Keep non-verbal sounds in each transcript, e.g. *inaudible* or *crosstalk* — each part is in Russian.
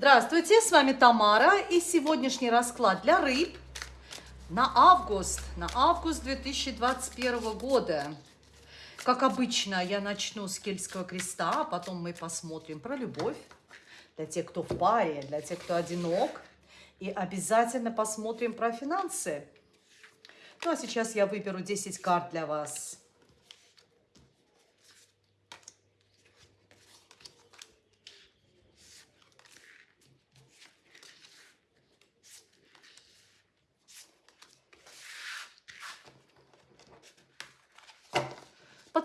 Здравствуйте, с вами Тамара и сегодняшний расклад для рыб на август, на август 2021 года. Как обычно, я начну с Кельтского креста, а потом мы посмотрим про любовь для тех, кто в паре, для тех, кто одинок. И обязательно посмотрим про финансы. Ну а сейчас я выберу 10 карт для вас.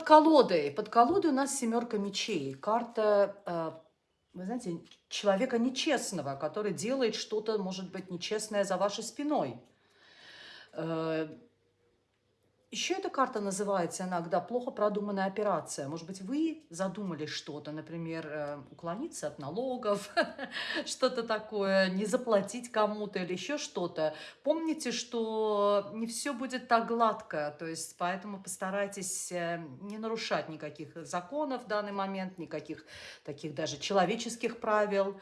Колодой. Под колодой у нас семерка мечей. Карта, э, вы знаете, человека нечестного, который делает что-то, может быть, нечестное за вашей спиной. Еще эта карта называется иногда «плохо продуманная операция». Может быть, вы задумали что-то, например, э, уклониться от налогов, *laughs* что-то такое, не заплатить кому-то или еще что-то. Помните, что не все будет так гладко, то есть поэтому постарайтесь э, не нарушать никаких законов в данный момент, никаких таких даже человеческих правил.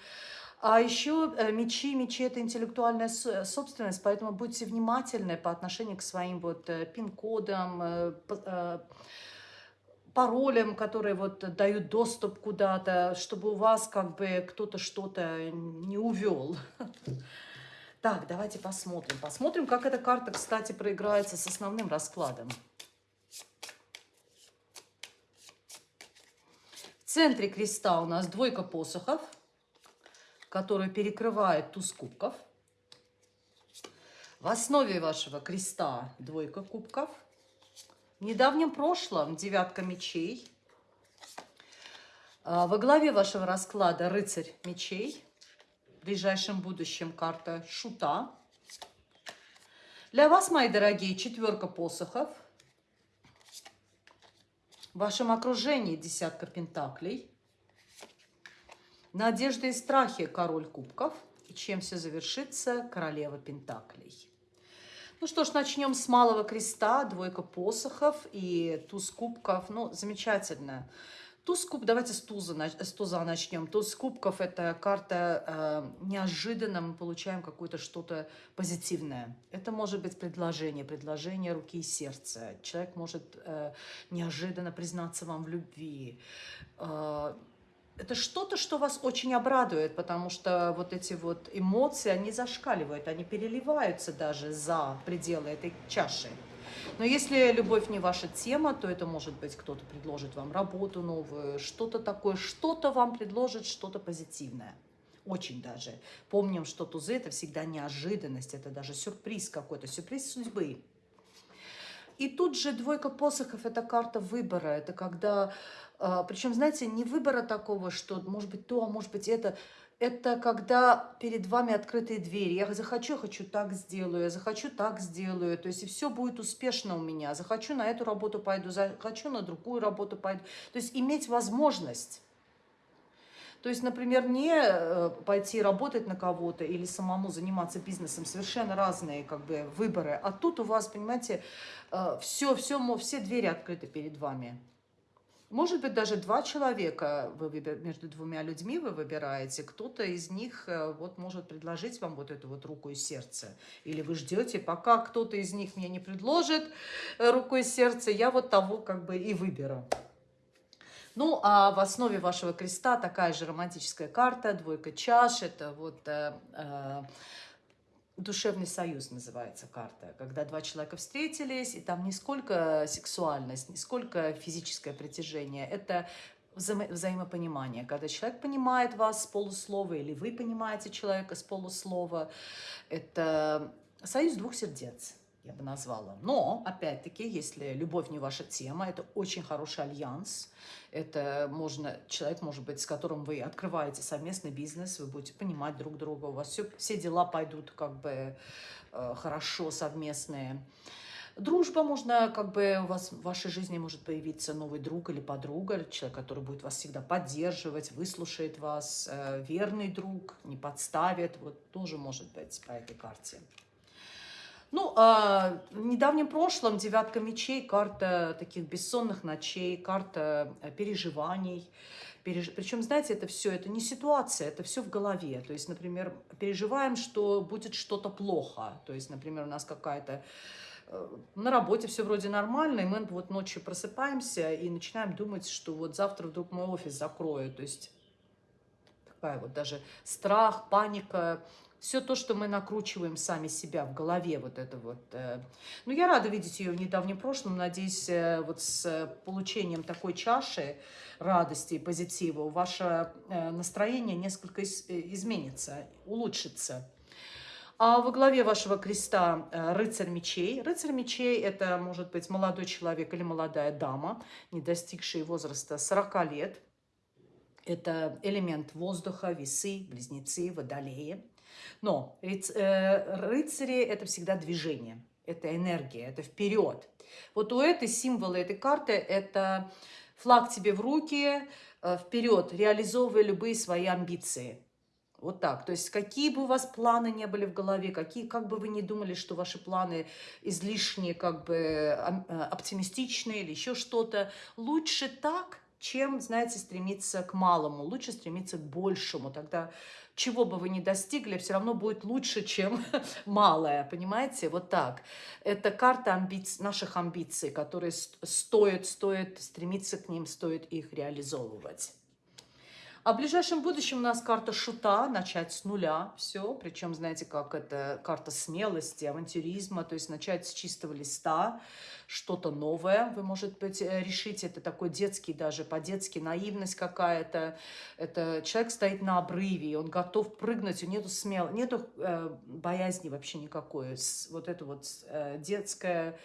А еще э, мечи, мечи – это интеллектуальная собственность, поэтому будьте внимательны по отношению к своим вот э, пин-кодам, э, паролям, которые вот дают доступ куда-то, чтобы у вас как бы кто-то что-то не увел. Так, давайте посмотрим. Посмотрим, как эта карта, кстати, проиграется с основным раскладом. В центре креста у нас двойка посохов – который перекрывает туз кубков. В основе вашего креста двойка кубков. В недавнем прошлом девятка мечей. А, во главе вашего расклада рыцарь мечей. В ближайшем будущем карта шута. Для вас, мои дорогие, четверка посохов. В вашем окружении десятка пентаклей. Надежда и страхи – король кубков. И чем все завершится – королева пентаклей. Ну что ж, начнем с малого креста, двойка посохов и туз кубков. Ну, замечательно. Туз куб, давайте с туза, с туза начнем. Туз кубков – это карта э, неожиданно, мы получаем какое-то что-то позитивное. Это может быть предложение, предложение руки и сердца. Человек может э, неожиданно признаться вам в любви. Э, это что-то, что вас очень обрадует, потому что вот эти вот эмоции, они зашкаливают, они переливаются даже за пределы этой чаши. Но если любовь не ваша тема, то это может быть кто-то предложит вам работу новую, что-то такое, что-то вам предложит, что-то позитивное. Очень даже. Помним, что тузы – это всегда неожиданность, это даже сюрприз какой-то, сюрприз судьбы. И тут же двойка посохов – это карта выбора, это когда Причем, знаете, не выбора такого, что может быть то, а может быть это. Это когда перед вами открытые двери. Я захочу, хочу так сделаю, я захочу, так сделаю. То есть и все будет успешно у меня. Захочу, на эту работу пойду, захочу, на другую работу пойду. То есть иметь возможность. То есть, например, не э, пойти работать на кого-то или самому заниматься бизнесом, совершенно разные как бы выборы. А тут у вас, понимаете, все, э, все, все двери открыты перед вами. Может быть, даже два человека вы между двумя людьми вы выбираете. Кто-то из них э, вот может предложить вам вот эту вот руку и сердце. Или вы ждете, пока кто-то из них мне не предложит э, руку и сердце, я вот того как бы и выберу. Ну, а в основе вашего креста такая же романтическая карта, двойка чаш, это вот... Э, э, Душевный союз называется карта, когда два человека встретились, и там не сколько сексуальность, не сколько физическое притяжение, это вза взаимопонимание. Когда человек понимает вас с полуслова, или вы понимаете человека с полуслова, это союз двух сердец я бы назвала. Но, опять-таки, если любовь не ваша тема, это очень хороший альянс. Это можно, человек, может быть, с которым вы открываете совместный бизнес, вы будете понимать друг друга, у вас все, все дела пойдут как бы э, хорошо совместные. Дружба можно, как бы у вас в вашей жизни может появиться новый друг или подруга, человек, который будет вас всегда поддерживать, выслушает вас, э, верный друг, не подставит, вот тоже может быть по этой карте. Ну, а в недавнем прошлом девятка мечей, карта таких бессонных ночей, карта э, переживаний. Переж... Причем, знаете, это все, это не ситуация, это все в голове. То есть, например, переживаем, что будет что-то плохо. То есть, например, у нас какая-то э, на работе все вроде нормально, и мы вот ночью просыпаемся и начинаем думать, что вот завтра вдруг мой офис закроют. То есть такая вот даже страх, паника, все то, что мы накручиваем сами себя в голове, вот это вот. Э. Ну, я рада видеть ее в недавнем прошлом, надеюсь, э, вот с получением такой чаши радости и позитива ваше э, настроение несколько изменится, улучшится. А во главе вашего креста рыцарь мечей. Рыцарь мечей – это может быть молодой человек или молодая дама, не достигшие возраста 40 лет. Это элемент воздуха, весы, близнецы, водолеи. Но э, рыцари – это всегда движение, это энергия, это вперед. Вот у этой символа, этой карты – это флаг тебе в руки, э, вперед, реализовывая любые свои амбиции. Вот так. То есть какие бы у вас планы не были в голове, какие, как бы вы ни думали, что ваши планы излишне как бы э, оптимистичные или еще что-то, лучше так, чем, знаете, стремиться к малому. Лучше стремиться к большему. Тогда чего бы вы ни достигли, все равно будет лучше, чем *laughs* малое, понимаете? Вот так. Это карта амбиц... наших амбиций, которые стоит, стоит стремиться к ним, стоит их реализовывать. А в ближайшем будущем у нас карта шута, начать с нуля, все. Причем, знаете, как это карта смелости, авантюризма, то есть начать с чистого листа, что-то новое вы, может быть, э, решите. Это такой детский даже, по-детски наивность какая-то. Это человек стоит на обрыве, он готов прыгнуть, у нету смел, нету э, боязни вообще никакой. Вот это вот э, детская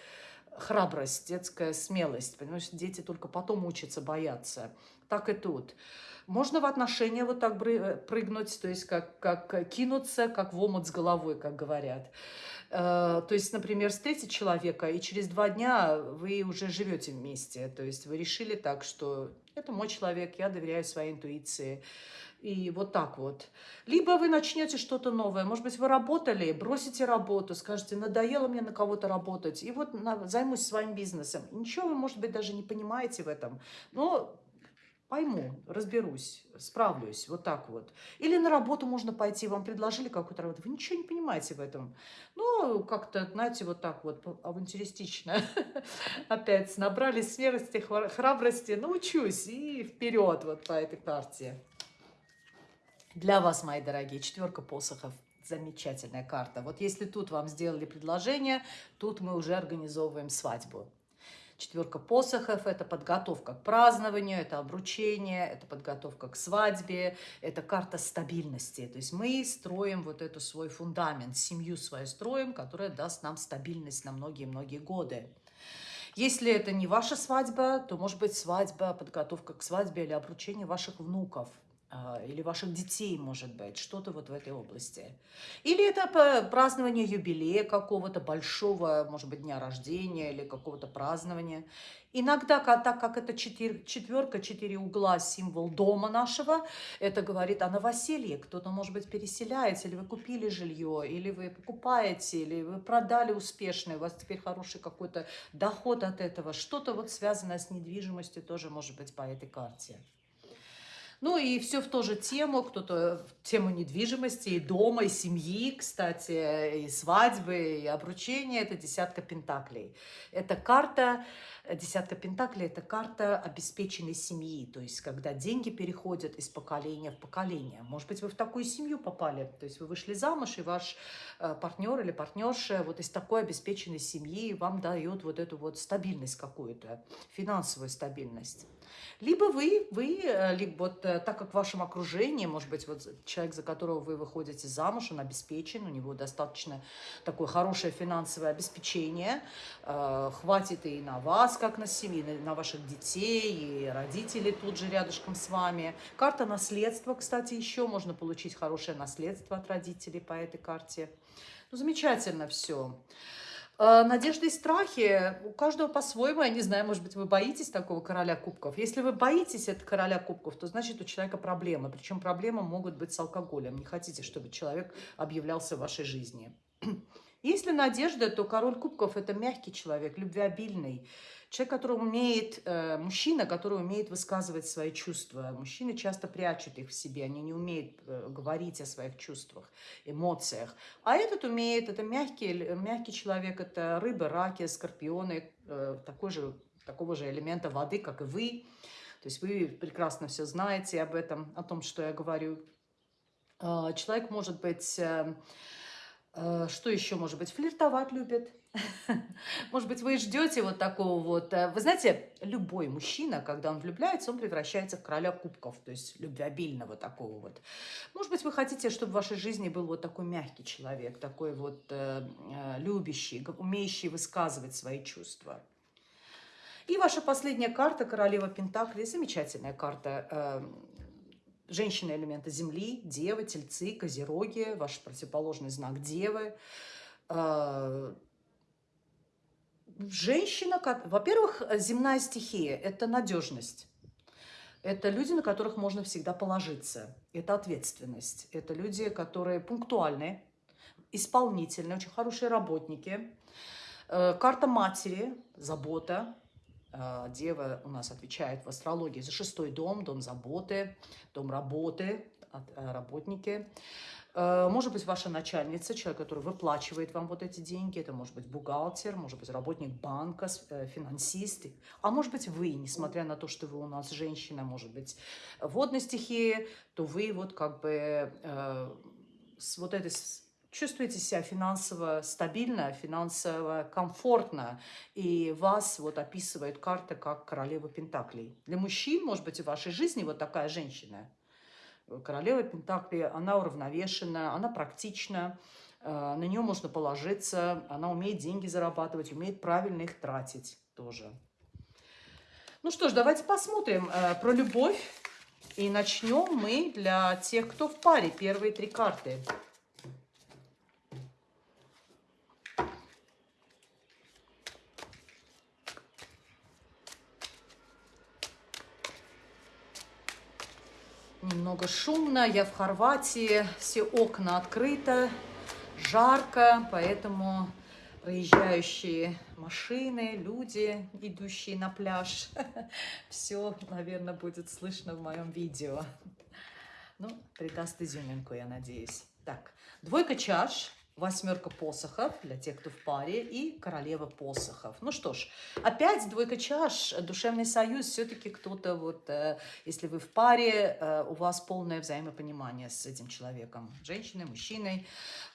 храбрость, детская смелость. Понимаешь, дети только потом учатся бояться. Так и тут. Можно в отношения вот так э, прыгнуть, то есть как, как кинуться, как в омут с головой, как говорят. Э, то есть, например, встретить человека, и через два дня вы уже живете вместе. То есть вы решили так, что это мой человек, я доверяю своей интуиции. И вот так вот. Либо вы начнете что-то новое. Может быть, вы работали, бросите работу, скажете, надоело мне на кого-то работать, и вот займусь своим бизнесом. Ничего вы, может быть, даже не понимаете в этом. Но пойму, разберусь, справлюсь, вот так вот. Или на работу можно пойти, вам предложили какую-то работу, вы ничего не понимаете в этом. Ну, как-то, знаете, вот так вот, авантюристично. *laughs* Опять набрали смелости, храбрости, научусь и вперед вот по этой карте. Для вас, мои дорогие, четверка посохов. Замечательная карта. Вот если тут вам сделали предложение, тут мы уже организовываем свадьбу. Четверка посохов – это подготовка к празднованию, это обручение, это подготовка к свадьбе, это карта стабильности. То есть мы строим вот эту свой фундамент, семью свою строим, которая даст нам стабильность на многие-многие годы. Если это не ваша свадьба, то может быть свадьба, подготовка к свадьбе или обручение ваших внуков – или ваших детей, может быть, что-то вот в этой области. Или это празднование юбилея какого-то большого, может быть, дня рождения или какого-то празднования. Иногда, так как это четвер, четверка, четыре угла, символ дома нашего, это говорит о новоселье. Кто-то, может быть, переселяется, или вы купили жилье, или вы покупаете, или вы продали успешно, у вас теперь хороший какой-то доход от этого. Что-то вот связанное с недвижимостью тоже может быть по этой карте. Ну и все в ту же тему, кто-то в тему недвижимости, и дома, и семьи, кстати, и свадьбы, и обручения. Это десятка пентаклей. Это карта, десятка пентаклей, это карта обеспеченной семьи. То есть, когда деньги переходят из поколения в поколение. Может быть, вы в такую семью попали. То есть, вы вышли замуж, и ваш э, партнер или партнерша вот из такой обеспеченной семьи вам дает вот эту вот стабильность какую-то, финансовую стабильность. Либо вы, вы э, либо вот э, так как в вашем окружении, может быть, вот человек, за которого вы выходите замуж, он обеспечен, у него достаточно такое хорошее финансовое обеспечение, хватит и на вас, как на семью, на, на ваших детей, и родители тут же рядышком с вами. Карта наследства, кстати, еще можно получить хорошее наследство от родителей по этой карте. Ну, замечательно все. А, надежды и страхи у каждого по-своему. Я не знаю, может быть, вы боитесь такого короля кубков. Если вы боитесь этого короля кубков, то значит у человека проблемы. Причем проблемы могут быть с алкоголем. Не хотите, чтобы человек объявлялся в вашей жизни. Если надежда, то король кубков – это мягкий человек, любвеобильный. Человек, который умеет, э, мужчина, который умеет высказывать свои чувства. Мужчины часто прячут их в себе, они не умеют э, говорить о своих чувствах, эмоциях. А этот умеет, это мягкий, мягкий человек, это рыбы, раки, скорпионы, э, такой же, такого же элемента воды, как и вы. То есть вы прекрасно все знаете об этом, о том, что я говорю. Человек может быть... Э, что еще может быть? Флиртовать любит, *laughs* может быть, вы ждете вот такого вот... Э, вы знаете, любой мужчина, когда он влюбляется, он превращается в короля кубков, то есть любвеобильного такого вот. Может быть, вы хотите, чтобы в вашей жизни был вот такой мягкий человек, такой вот э, э любящий, умеющий высказывать свои чувства. И ваша последняя карта, королева Пентакли, замечательная карта. Женщины элемента Земли, Девы, Тельцы, Козероги, ваш противоположный знак Девы. Э, женщина, во-первых, земная стихия – это надежность. Это люди, на которых можно всегда положиться. Это ответственность. Это люди, которые пунктуальные, исполнительные, очень хорошие работники. Э, карта матери, забота. Э, дева у нас отвечает в астрологии за шестой дом, дом заботы, дом работы, э, работники. Э, может быть, ваша начальница, человек, который выплачивает вам вот эти деньги. Это может быть бухгалтер, может быть, работник банка, э, финансист. А может быть, вы, несмотря на то, что вы у нас женщина, может быть, водной стихии, то вы вот как бы э, с вот этой чувствуете себя финансово стабильно, финансово комфортно, и вас вот описывает карта как королева Пентаклей. Для мужчин, может быть, в вашей жизни вот такая женщина – Королева Пентакли, она уравновешена, она практична, э, на нее можно положиться, она умеет деньги зарабатывать, умеет правильно их тратить тоже. Ну что ж, давайте посмотрим э, про любовь. И начнем мы для тех, кто в паре. Первые три карты. Немного шумно, я в Хорватии, все окна открыты, жарко, поэтому проезжающие машины, люди, идущие на пляж, *laughs* все, наверное, будет слышно в моем видео. Ну, придаст изюминку, я надеюсь. Так, двойка чаш восьмерка посохов для тех, кто в паре, и королева посохов. Ну что ж, опять двойка чаш, душевный союз, все-таки кто-то вот, э, если вы в паре, э, у вас полное взаимопонимание с этим человеком, женщиной, мужчиной,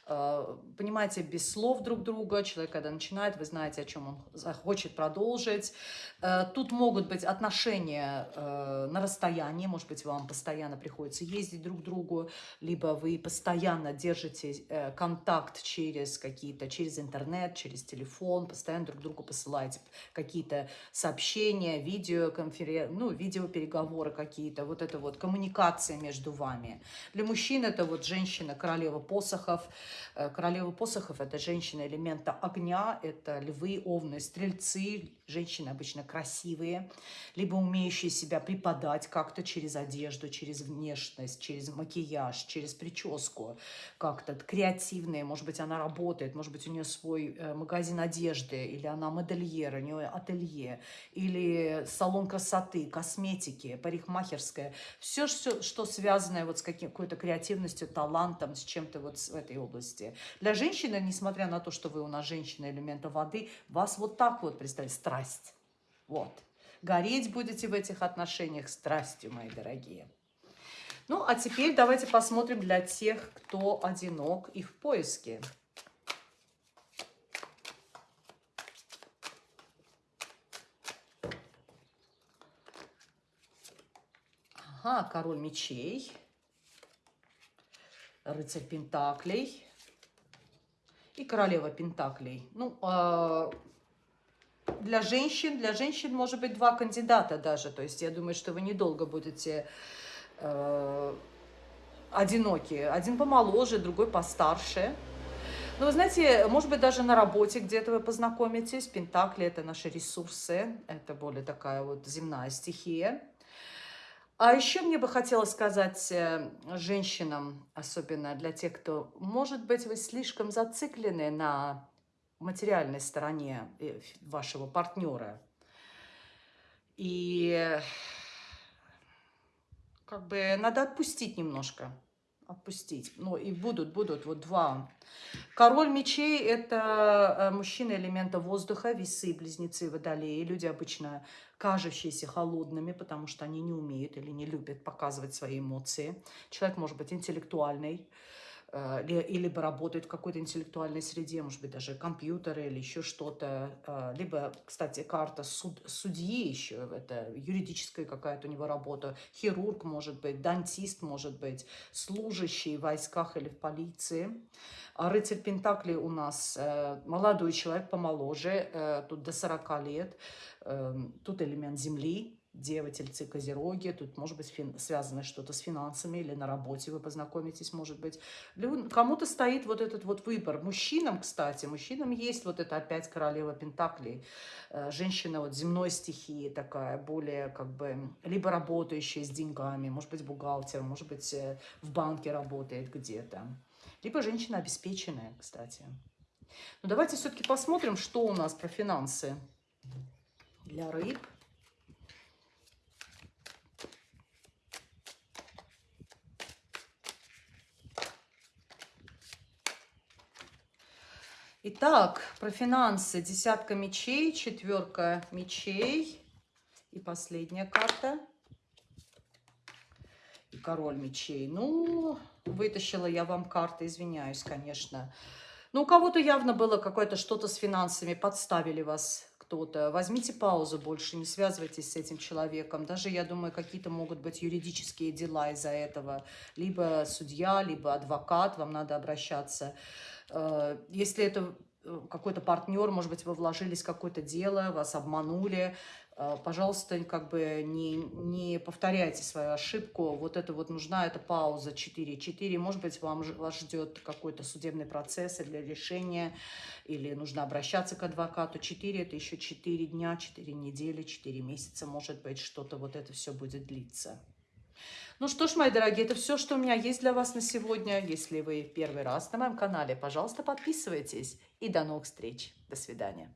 понимаете без слов друг друга. Человек, когда начинает, вы знаете, о чем он хочет продолжить. Э, тут могут быть отношения э, на расстоянии. Может быть, вам постоянно приходится ездить друг к другу, либо вы постоянно держите контакт через какие-то, через интернет, через телефон, постоянно друг другу посылаете какие-то сообщения, видеоконференции, ну, видеопереговоры какие-то. Вот это вот коммуникация между вами. Для мужчин это вот женщина, королева посохов, Э, королева посохов – это женщина элемента огня, это львы, овны, стрельцы, женщины обычно красивые, либо умеющие себя преподать как-то через одежду, через внешность, через макияж, через прическу, как-то креативные, может быть, она работает, может быть, у нее свой э, магазин одежды, или она модельер, у нее ателье, или салон красоты, косметики, парикмахерская, все, все что связано вот с какой-то креативностью, талантом, с чем-то вот в этой области. Для женщины, несмотря на то, что вы у нас женщина элемента воды, вас вот так вот, представьте, страсть. Вот. Гореть будете в этих отношениях страстью, мои дорогие. Ну, а теперь давайте посмотрим для тех, кто одинок и в поиске. Ага, король мечей, рыцарь пентаклей и королева пентаклей. Ну, э, для женщин, для женщин может быть два кандидата даже. То есть я думаю, что вы недолго будете э, одиноки. Один помоложе, другой постарше. Но вы знаете, может быть, даже на работе где-то вы познакомитесь. Пентакли – это наши ресурсы, это более такая вот земная стихия. А еще мне бы хотелось сказать э, женщинам, особенно для тех, кто, может быть, вы слишком зациклены на материальной стороне э, вашего партнера. И как бы надо отпустить немножко отпустить. Ну, и будут, будут вот два. Король мечей – это э, мужчина элемента воздуха, весы, близнецы, водолеи. Люди обычно кажущиеся холодными, потому что они не умеют или не любят показывать свои эмоции. Человек может быть интеллектуальный, Э, либо работают в какой-то интеллектуальной среде, может быть, даже компьютеры или еще что-то. Э, либо, кстати, карта суд, судьи еще, это юридическая какая-то у него работа. Хирург может быть, дантист может быть, служащий в войсках или в полиции. А рыцарь Пентакли у нас э, молодой человек, помоложе, тут до 40 лет. Эм, тут элемент земли, Дева, Тельцы, Козероги. Тут может быть фин... связано что-то с финансами или на работе вы познакомитесь, может быть. Кому-то стоит вот этот вот выбор. Мужчинам, кстати, мужчинам есть вот это опять королева Пентаклей. Э, женщина вот земной стихии такая, более как бы, либо работающая с деньгами, может быть бухгалтер, может быть э, в банке работает где-то. Либо женщина обеспеченная, кстати. Ну давайте все-таки посмотрим, что у нас про финансы для рыб. Итак, про финансы. Десятка мечей, четверка мечей. И последняя карта. И король мечей. Ну, вытащила я вам карты, извиняюсь, конечно. Ну, у кого-то явно было какое-то что-то с финансами, подставили вас кто-то. Возьмите паузу больше, не связывайтесь с этим человеком. Даже, я думаю, какие-то могут быть юридические дела из-за этого. Либо судья, либо адвокат, вам надо обращаться. Э, если это какой-то партнер, может быть, вы вложились в какое-то дело, вас обманули, э, пожалуйста, как бы не, не повторяйте свою ошибку. Вот это вот нужна эта пауза 4. 4, может быть, вам, вас ждет какой-то судебный процесс для решения, или нужно обращаться к адвокату. 4 это еще 4 дня, 4 недели, 4 месяца, может быть, что-то вот это все будет длиться. Ну что ж, мои дорогие, это все, что у меня есть для вас на сегодня. Если вы первый раз на моем канале, пожалуйста, подписывайтесь. И до новых встреч. До свидания.